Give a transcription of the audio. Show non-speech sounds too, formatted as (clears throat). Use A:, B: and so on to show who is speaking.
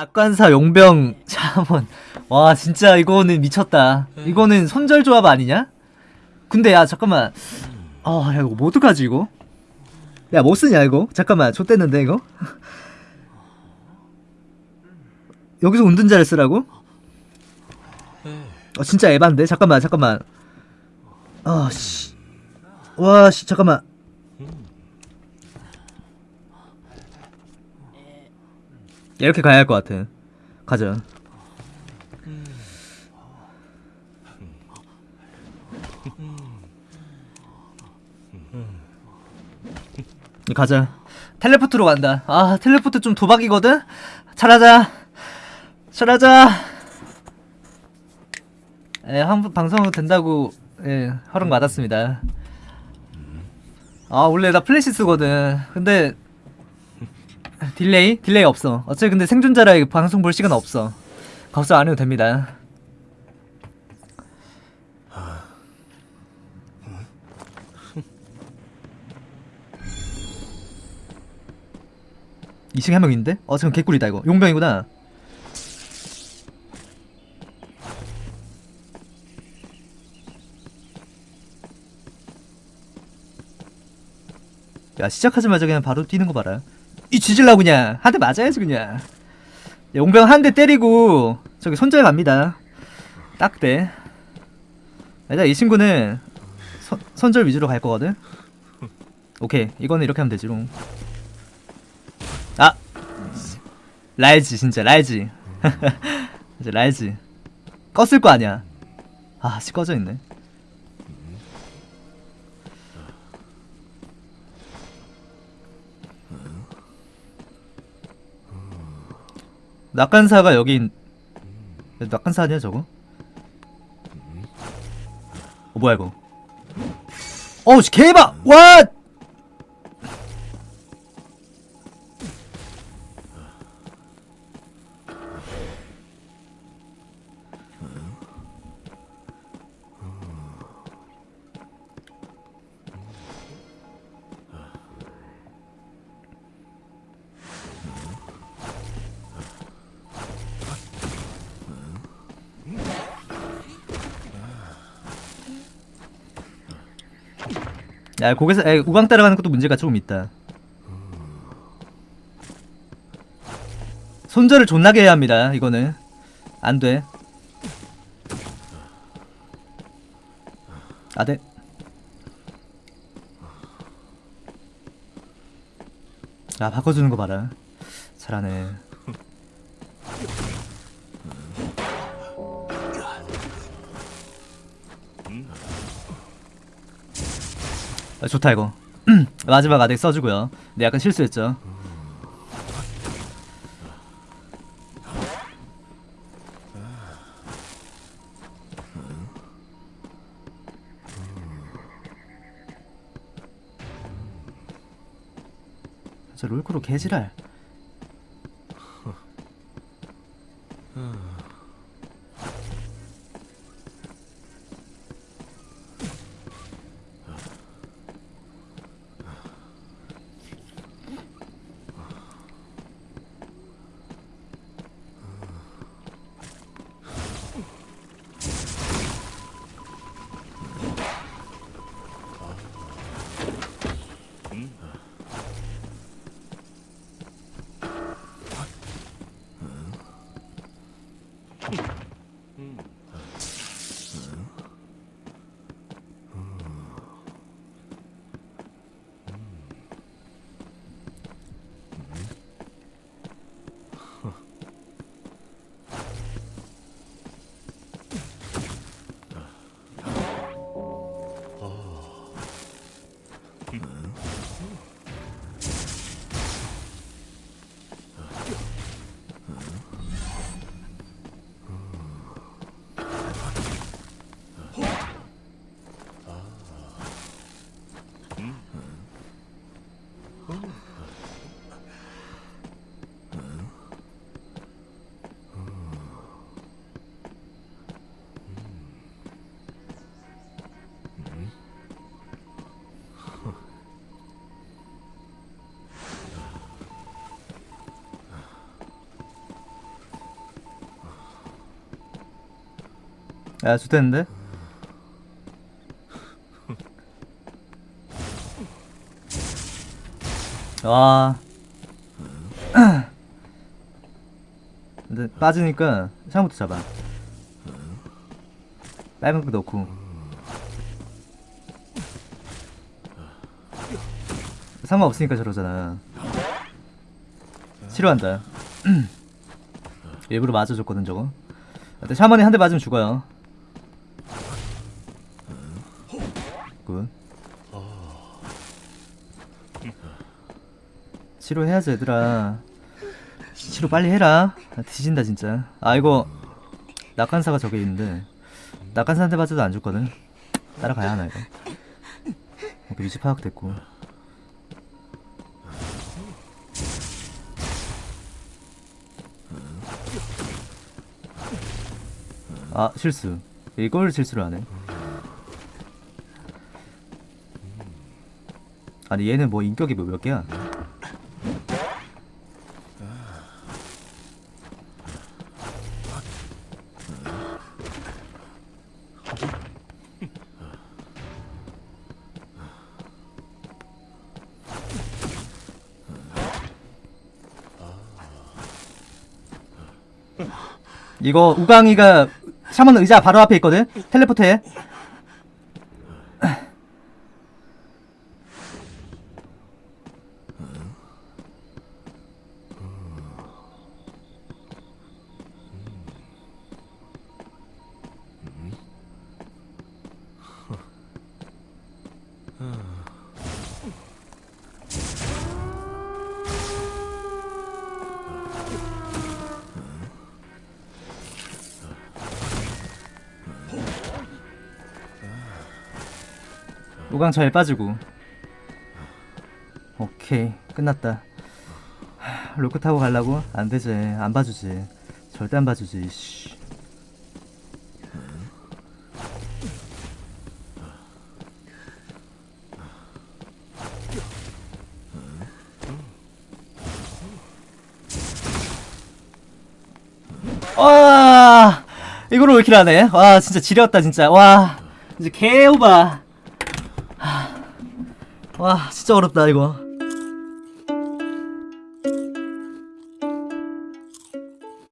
A: 낙관사 용병 자문 와 진짜 이거는 미쳤다 이거는 손절 조합 아니냐? 근데 야 잠깐만 아야 이거 뭐 어떡하지 이거? 야뭐 쓰냐 이거? 잠깐만 좆됐는데 이거? (laughs) 여기서 운둔자를 쓰라고? 어 진짜 에반데? 잠깐만 잠깐만 아씨 와씨 잠깐만 이렇게 가야 할 것 같아. 가자. 가자. teleport로 간다. 아 텔레포트 좀 도박이거든? 잘하자. 잘하자. 예, 한 방송 된다고 예, 허락 받았습니다. 아 원래 나 플래시 쓰거든. 근데 delay? delay 없어. 어차피 근데 생존자라 방송 볼 시간 없어. 걱정 안 해도 됩니다. (laughs) 이층에 한 명 있는데? 어 지금 개꿀이다 이거. 용병이구나. 야 시작하자마자 그냥 바로 뛰는 거 봐라 이 지질라 그냥 한 대 맞아야지 그냥. 용병 한 대 때리고 저기 손절 갑니다. 딱대. 일단 이 친구는 선, 선절 위주로 갈 거거든. 오케이 이거는 이렇게 하면 되지 롱. 아! 라이지 진짜 라이지 (laughs) 이제 라이지 껐을 거 아니야. 아 씨 꺼져 있네 낙관사가 여기 있- 낙관사 아니야 저거? 어 뭐야 이거? 어우 씨, 개봐! 와 야, 거기서 에, 우강 따라가는 것도 문제가 조금 있다. 손절을 존나게 해야 합니다. 이거는 안 돼. 아, 네. 아, 바꿔주는 거 봐라. 잘하네. 아, 좋다 이거. (clears throat) 마지막 아덱 써주고요. 근데 약간 실수했죠. 저 롤크로 개지랄 야 좋댔는데? 와. (clears throat) 근데 빠지니까 처음부터 잡아. 빨간 거 넣고. 상관없으니까 저러잖아. 싫어한다. (clears throat) 일부러 맞아줬거든 저거. 근데 샤먼이 한 대 맞으면 죽어요 치료해야지 얘들아. 치료 빨리 해라. 나 뒤진다 진짜. 아 이거 낙한사가 저기 있는데 낙한사한테 맞아도 안 죽거든. 따라가야 하나 이거. 오케이 위치 파악됐고. 아 실수. 이걸 실수를 하네 아니 얘는 뭐 인격이 뭐몇 개야 이거 우강이가 샤먼 의자 바로 앞에 있거든? 텔레포트 해 잘 빠지고. 오케이 끝났다. 하, 로크 타고 가려고? 안되지. 안 봐주지. 절대 안 봐주지 씨. 와 이거로 왜 이렇게 하네 와 진짜 지렸다 진짜. 와 이제 개오바 와 진짜 어렵다 이거